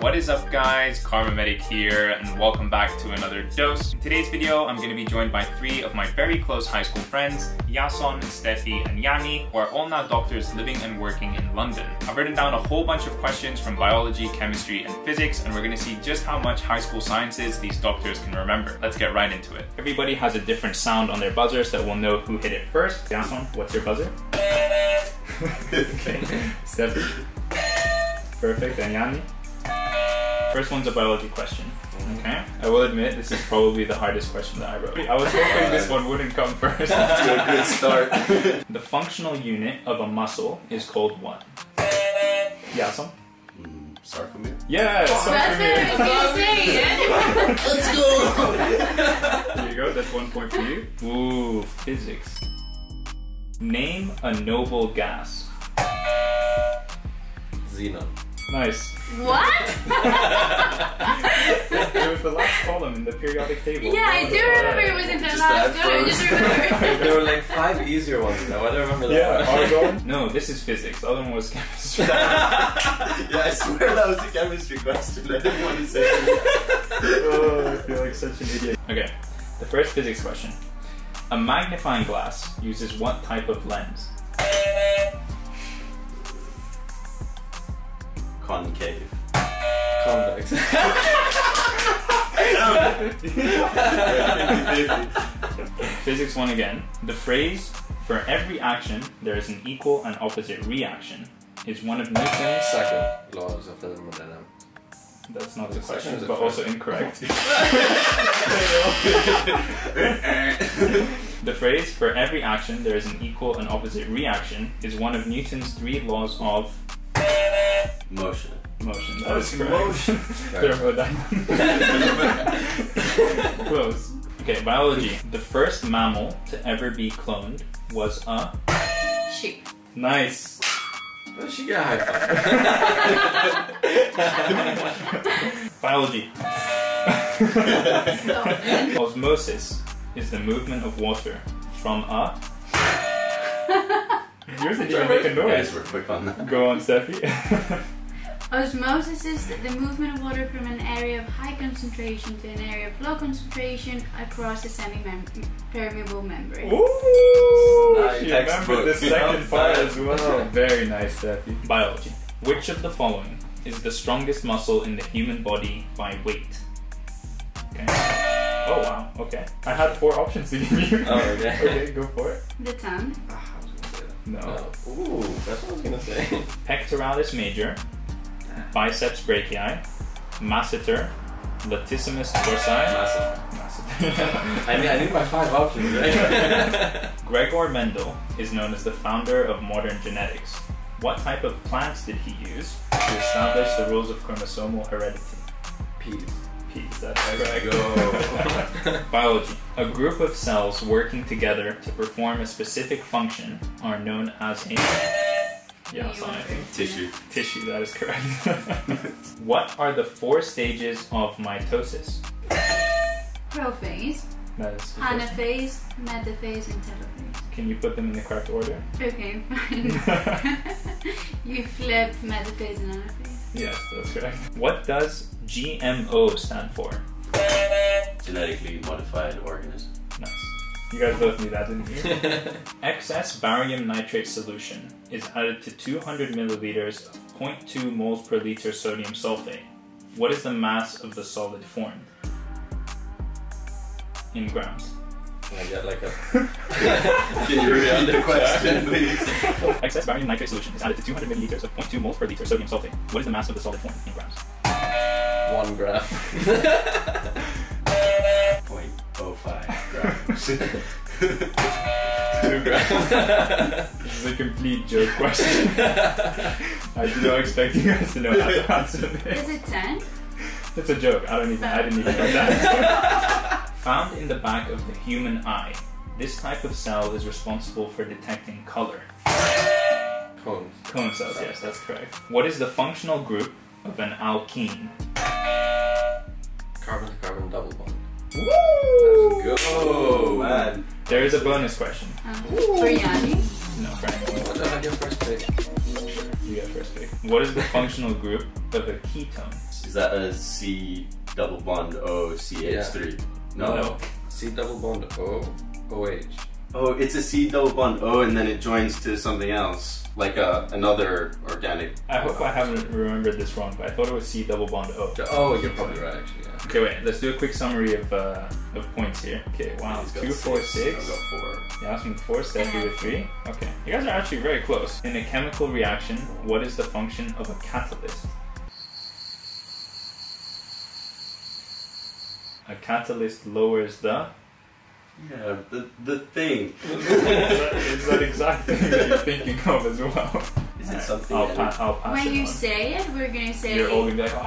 What is up guys, Kharma Medic here and welcome back to another dose. In today's video I'm going to be joined by three of my very close high school friends, Yason, Steffi and Yanni, who are all now doctors living and working in London. I've written down a whole bunch of questions from biology, chemistry and physics and we're going to see just how much high school sciences these doctors can remember. Let's get right into it. Everybody has a different sound on their buzzers that will know who hit it first. Yason, what's your buzzer? okay. Steffi? Perfect. And Yanni? First one's a biology question. Okay. I will admit this is probably the hardest question that I wrote. I was hoping this one wouldn't come first. a good start. the functional unit of a muscle is called what? Yason? Mm, sarcomere. Yeah, That's what I was gonna say. Let's go! There you go, that's one point for you. Ooh, physics. Name a noble gas. Xenon. Nice. What? It was the last column in the periodic table. yeah, I do remember it was in the Just last that one. I just remember. there were like five easier ones now. I don't remember that Yeah, one. argon? No, this is physics. The other one was chemistry. yeah, I swear that was a chemistry question. I didn't want to say it. oh, I feel like such an idiot. Okay, the first physics question. A magnifying glass uses what type of lens? Concave. Convex. Physics one again. The phrase, for every action, there is an equal and opposite reaction, is one of Newton's. Second laws of thermodynamics. That's not the The question, is the but first. also incorrect. The phrase, for every action, there is an equal and opposite reaction, is one of Newton's three laws of Motion. motion. That correct. motion. Thermodynamics. Close. Okay, biology. The first mammal to ever be cloned was a. Sheep. Nice. Where did she get a high five? Biology. Osmosis is the movement of water from a. Yours didn't even make a Guys, noise. we're quick on that. Go on, Steffi. Osmosis is the movement of water from an area of high concentration to an area of low concentration across a semi-permeable membrane. Ooh, Nice. she remembered the second part as well. Yeah. Very nice, Steffi. Biology. Which of the following is the strongest muscle in the human body by weight? Okay. Oh wow. Okay. I had four options to give you. Oh, okay. okay, go for it. The tongue. Ah, I was gonna say that. No. No. Ooh, that's what I was gonna say. Pectoralis major, biceps brachii, masseter, latissimus dorsi. I mean, I need my five options, right? Gregor Mendel is known as the founder of modern genetics. What type of plants did he use to establish the rules of chromosomal heredity? Peas. Peas, that's correct. go. Biology. A group of cells working together to perform a specific function are known as a yeah, You sorry. want- Tissue. tissue. That is correct. what are the four stages of mitosis? Prophase, That is the first one. anaphase, metaphase, and telophase. Can you put them in the correct order? Okay, fine. you flipped metaphase and anaphase. Yes, that's correct. What does GMO stand for? Genetically modified organism. Nice. You guys both knew that, didn't you? Excess barium nitrate solution is added to 200 milliliters of 0.2 moles per liter sodium sulfate. What is the mass of the solid formed? In grams. Can I get like a. Can you repeat the question, please? Excess barium nitrate solution is added to 200 milliliters of 0.2 moles per liter sodium sulfate. What is the mass of the solid formed in grams? One gram. Point five grams. Two grams. This is a complete joke question. I did not expect you guys to know how to answer this. Is it 10? It's a joke. I don't even. I didn't even know that. Found in the back of the human eye, this type of cell is responsible for detecting color. Cones. Cone cells. Yes, that's correct. What is the functional group of an alkene? Carbon to carbon double bond. Woo! Let's go, man. There is a bonus question. Uh, for Yanni. No, Frank. What did I get first pick? You get first pick. What is the functional group of a ketone? Is that a C double bond O CH3? No. No. C double bond O OH. Oh, it's a C double bond O and then it joins to something else, like a, another organic. I hope I haven't remembered this wrong, but I thought it was C double bond O. Oh, you're probably right actually. Yeah. Okay, wait. Let's do a quick summary of uh, of points here. Okay, wow, He's two, four, six. I've got four. Yason four, Steffi with three. Okay, you guys are actually very close. In a chemical reaction, what is the function of a catalyst? A catalyst lowers the. Yeah, the the thing. is, that, is that exactly what you're thinking of as well? Is it something? I'll, that- pa- I'll pass When it you on. say it, we're gonna say. You're all gonna be like, oh.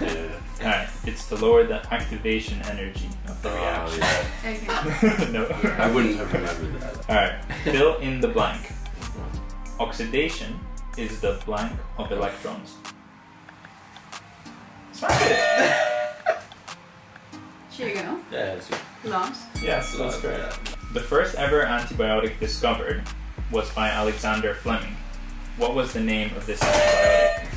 Oh, Yeah. Alright, it's to lower the activation energy of the Oh, reaction. yeah. Okay. no. I wouldn't have remembered that. Alright, fill in the blank. Oxidation is the blank of electrons. Smash it! Here you go. yeah, it's Lost. Yes, that's Love correct. The first ever antibiotic discovered was by Alexander Fleming. What was the name of this antibiotic?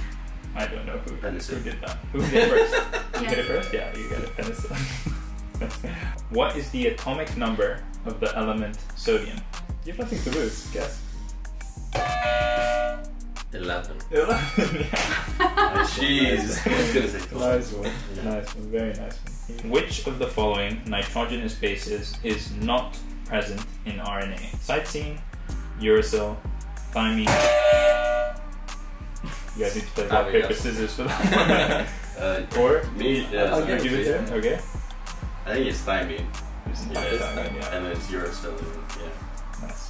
I don't know who, who did that. Who did it first? You Yeah. get it first? Yeah, you get it. Penicillin. what is the atomic number of the element sodium? You have nothing to lose. Guess. eleven. Eleven. yeah. Jeez. I was gonna say Nice one. Yeah. Nice one. Very nice one. Which of the following nitrogenous bases is not present in RNA? Cytosine, uracil, thymine. You guys need to play rock, Oh, paper, scissors for that Uh, one. or me, yeah, I'll give it to him. Okay. I think it's thymine. It's Yeah, it's thymine, yeah. And then it's uracil. Yeah. Nice.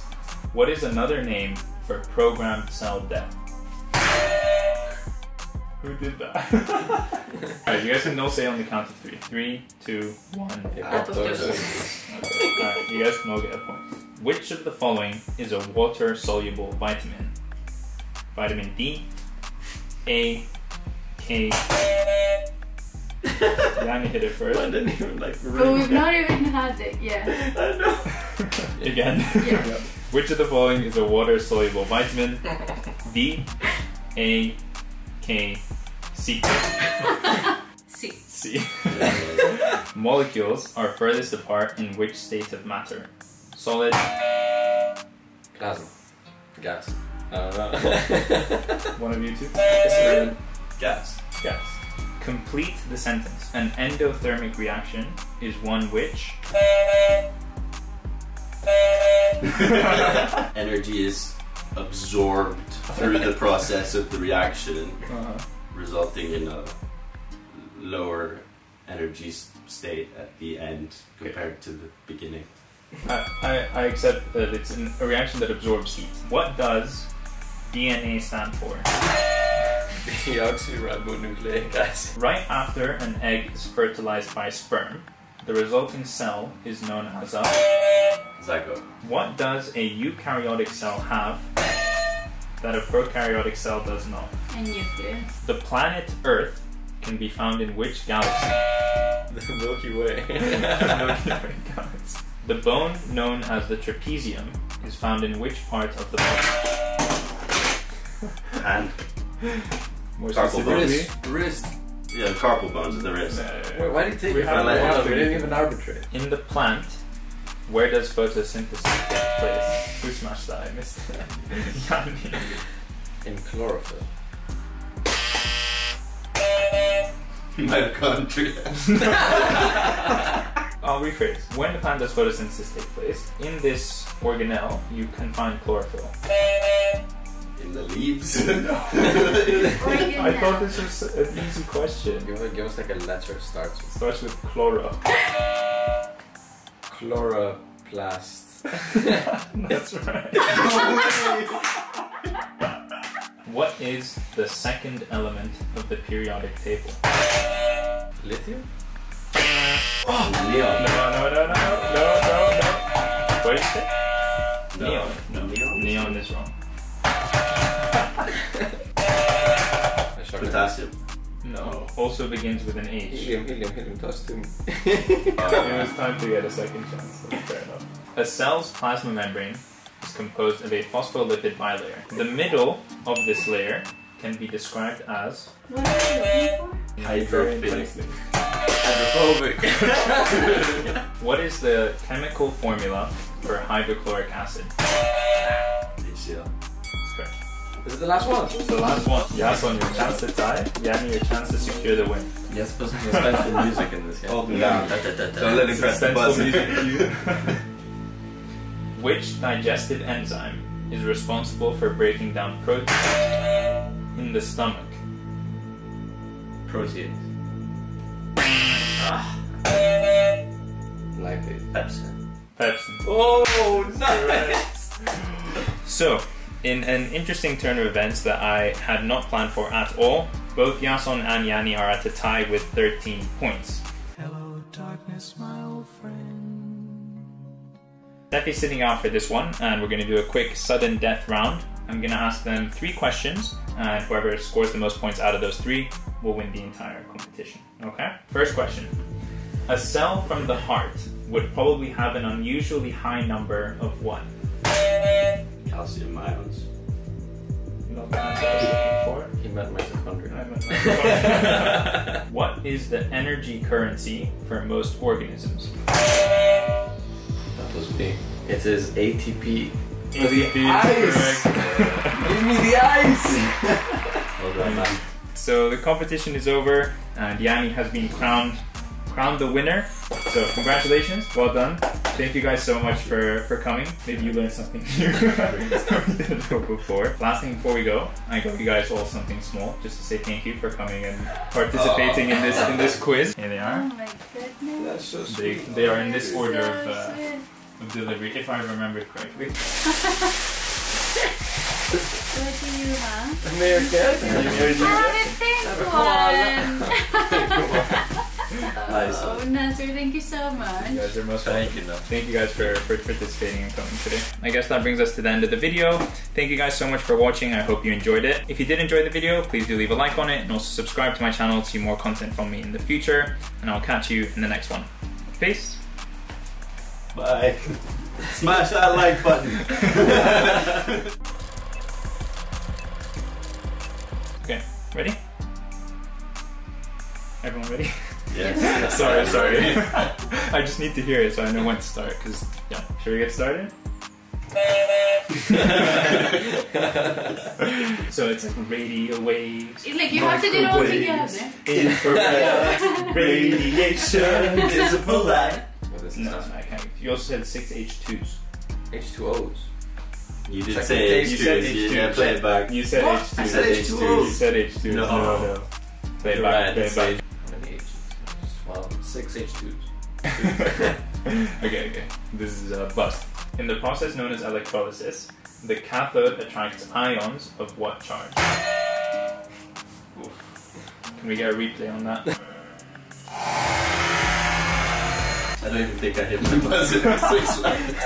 What is another name for programmed cell death? Who did that? Alright, you guys can no say on the count of three. Three, two, one. Alright, you guys can all get a point. Which of the following is a water soluble vitamin? Vitamin D, A, K. Yanni hit it first. I didn't even like But we've not even had it yet. I know. Again. Yeah. Which of the following is a water soluble vitamin? D, A, K, C. See. C. Molecules are furthest apart in which state of matter? Solid, Plasma. Gas. I don't know. one of you two? It's Gas. Yes. Complete the sentence. An endothermic reaction is one which. Energy is absorbed through the process of the reaction, Uh, resulting in a lower energy state at the end compared to the beginning. I, I, I accept that it's an, a reaction that absorbs heat. What does DNA stand for? Deoxyribonucleic acid. Right after an egg is fertilized by sperm, the resulting cell is known as a. Zygote. What does a eukaryotic cell have that a prokaryotic cell does not? And nucleus. The planet Earth can be found in which galaxy? The Milky Way. the bone known as the trapezium is found in which part of the body? Hand. More Carpal specifically, wrist. Wrist. Yeah, carpal bones at the wrist. Wait, why did you take We it have from one. one? We didn't even arbitrate. in the plant, where does photosynthesis take place? Who smashed that? I missed it. Yanni. In chlorophyll. Mitochondria. I'll rephrase. When the plant does photosynthesis take place, in this organelle, you can find chlorophyll. In the leaves. I thought this was an easy question. Give, us- give us like a letter starts with starts with chloro. chloroplast. That's right. What is the second element of the periodic table? Lithium? No, Neon. no, no, no, no, no, no, no. What did you say? No. Neon. No. Neon. Neon is wrong. Potassium. No. Also begins with an H. Helium, helium, helium, dust too. Oh, it was time to get a second chance. That's fair enough. A cell's plasma membrane is composed of a phospholipid bilayer. The middle of this layer can be described as What are you looking for? Hydrophilic. Hydrophobic. What is the chemical formula for hydrochloric acid? HCl. Is it the last one? The last one. Yason, your chance to tie. Yanni, your chance to secure the win. You're supposed to the music in this, game. Hold oh, me down. down. Don't let him press the Suspenseful buzzer. music cue. Which digestive enzyme is responsible for breaking down proteins in the stomach? Proteins. Ah. Lactate. Pepsi. Pepsin. Oh, nice! So, in an interesting turn of events that I had not planned for at all, both Yason and Yanni are at a tie with 13 points. Hello, darkness, my old friend. Steffi's sitting out for this one, and we're going to do a quick sudden death round. I'm going to ask them three questions, and whoever scores the most points out of those three will win the entire competition. Okay? First question A cell from the heart would probably have an unusually high number of what? Calcium ions. Not the answer I was looking He meant mitochondria. for. I'm a- what is the energy currency for most organisms? That was me. It is ATP. ATP ice! Give me the ice! Well done, man. So the competition is over, and Yanni has been crowned crowned the winner. So congratulations, well done. Thank you guys so much for, for coming. Maybe you learned something new. we didn't know before. Last thing before we go, I got you guys all something small, just to say thank you for coming and participating in this in this quiz. Here they are. Oh are. my goodness. That's so sweet. they are in this order of, uh, sweet. Of delivery, if I remember correctly. What do you have? American. I have a pink one. Nice. Oh, Nasser, thank you so much. You guys are most welcome. Thank you, Noah. Thank you guys for, for participating and coming today. I guess that brings us to the end of the video. Thank you guys so much for watching. I hope you enjoyed it. If you did enjoy the video, please do leave a like on it and also subscribe to my channel to see more content from me in the future. And I'll catch you in the next one. Peace. Bye. Smash that like button. Okay, ready? Everyone ready? yes. sorry, sorry. I just need to hear it so I know when to start. Cause yeah, should we get started? so it's like radio waves. It's like you have to do it all together. Infrared radiation. Visible light. What is No, this? I can't. You also said six H2s. H2Os. You did Second say taste. H2, You said you H2. didn't play it back. You said What? H2. I said H2Os. You said H2. No. no. no. Play it back. right, Play it back. H- How many H's? Well, six H2s. okay, okay. This is a bust. In the process known as electrolysis, the cathode attracts ions of what charge? Oof. Can we get a replay on that? I don't even think I hit my buzzer. Six left.